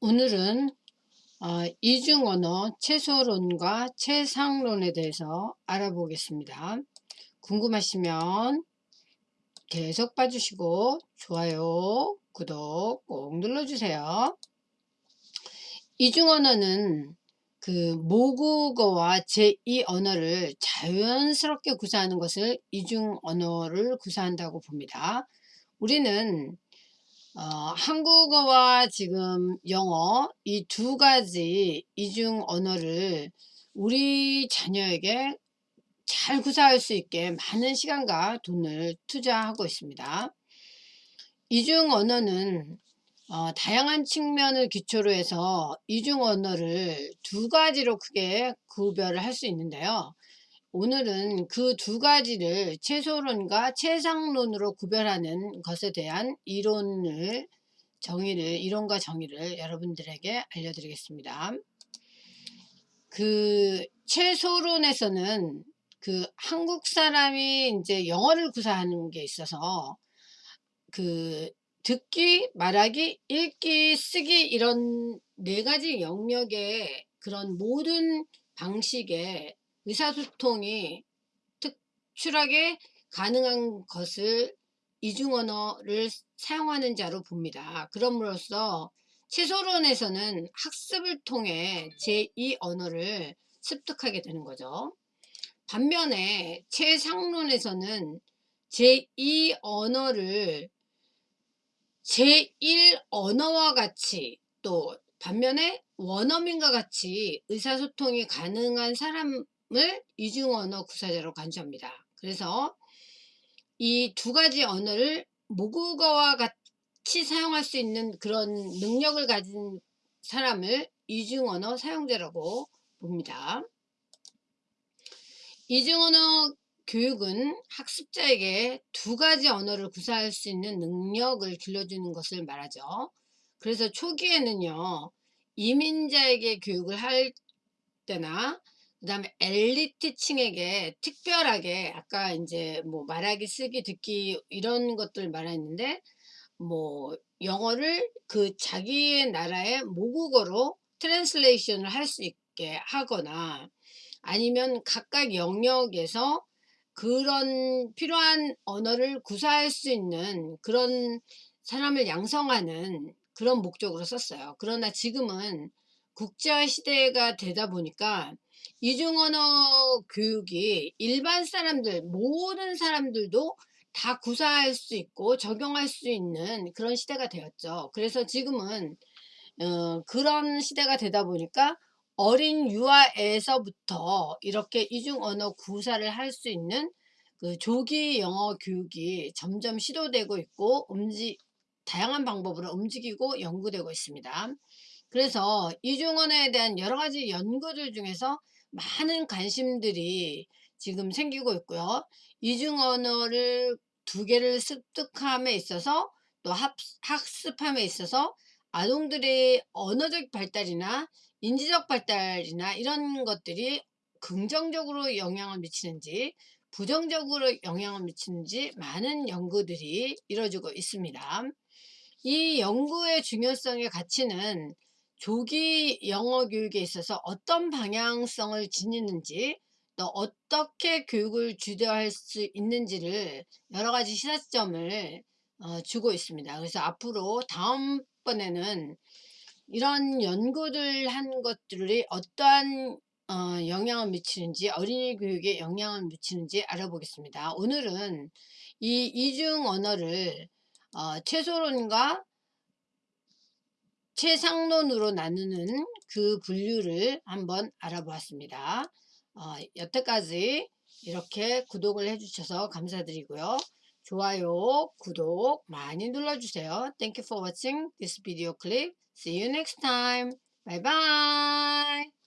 오늘은 어, 이중언어 최소론과 최상론에 대해서 알아보겠습니다. 궁금하시면 계속 봐주시고 좋아요, 구독 꼭 눌러주세요. 이중언어는 그 모국어와 제2언어를 자연스럽게 구사하는 것을 이중언어를 구사한다고 봅니다. 우리는 어, 한국어와 지금 영어 이 두 가지 이중 언어를 우리 자녀에게 잘 구사할 수 있게 많은 시간과 돈을 투자하고 있습니다. 이중 언어는 어, 다양한 측면을 기초로 해서 이중 언어를 두 가지로 크게 구별을 할 수 있는데요. 오늘은 그 두 가지를 최소론과 최상론으로 구별하는 것에 대한 이론을 정의를 이론과 정의를 여러분들에게 알려드리겠습니다. 그 최소론에서는 그 한국 사람이 이제 영어를 구사하는 게 있어서 그 듣기, 말하기, 읽기, 쓰기 이런 네 가지 영역의 그런 모든 방식의 의사소통이 특출하게 가능한 것을 이중언어를 사용하는 자로 봅니다. 그럼으로써 최소론에서는 학습을 통해 제2언어를 습득하게 되는 거죠. 반면에 최상론에서는 제2언어를 제1언어와 같이 또 반면에 원어민과 같이 의사소통이 가능한 사람 을 이중 언어 구사제로 간주합니다. 그래서 이 두 가지 언어를 모국어와 같이 사용할 수 있는 그런 능력을 가진 사람을 이중 언어 사용자라고 봅니다. 이중 언어 교육은 학습자에게 두 가지 언어를 구사할 수 있는 능력을 길러주는 것을 말하죠. 그래서 초기에는요. 이민자에게 교육을 할 때나 그 다음에 엘리트층에게 특별하게 아까 이제 뭐 말하기 쓰기 듣기 이런 것들 말했는데 뭐 영어를 그 자기의 나라의 모국어로 트랜슬레이션을 할 수 있게 하거나 아니면 각각 영역에서 그런 필요한 언어를 구사할 수 있는 그런 사람을 양성하는 그런 목적으로 썼어요. 그러나 지금은 국제화 시대가 되다 보니까 이중언어 교육이 일반 사람들 모든 사람들도 다 구사할 수 있고 적용할 수 있는 그런 시대가 되었죠. 그래서 지금은 어, 그런 시대가 되다 보니까 어린 유아에서부터 이렇게 이중언어 구사를 할 수 있는 그 조기 영어 교육이 점점 시도되고 있고 움직 다양한 방법으로 움직이고 연구되고 있습니다. 그래서 이중언어에 대한 여러 가지 연구들 중에서 많은 관심들이 지금 생기고 있고요. 이중 언어를 두 개를 습득함에 있어서 또 학습함에 있어서 아동들의 언어적 발달이나 인지적 발달이나 이런 것들이 긍정적으로 영향을 미치는지 부정적으로 영향을 미치는지 많은 연구들이 이루어지고 있습니다. 이 연구의 중요성의 가치는 조기 영어 교육에 있어서 어떤 방향성을 지니는지 또 어떻게 교육을 주도할 수 있는지를 여러 가지 시사점을 어, 주고 있습니다. 그래서 앞으로 다음번에는 이런 연구들 한 것들이 어떠한 어, 영향을 미치는지 어린이 교육에 영향을 미치는지 알아보겠습니다. 오늘은 이 이중 언어를 어, 최소론과 최상론으로 나누는 그 분류를 한번 알아보았습니다. 어, 여태까지 이렇게 구독을 해주셔서 감사드리고요. 좋아요, 구독 많이 눌러주세요. Thank you for watching this video clip. See you next time. Bye bye.